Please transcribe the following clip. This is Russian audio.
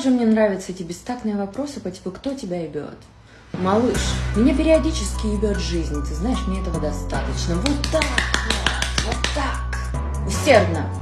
Также мне нравятся эти бестактные вопросы по типу «Кто тебя ебет?» Малыш, меня периодически ебет жизнь, ты знаешь, мне этого достаточно. Вот так вот, вот так. Усердно.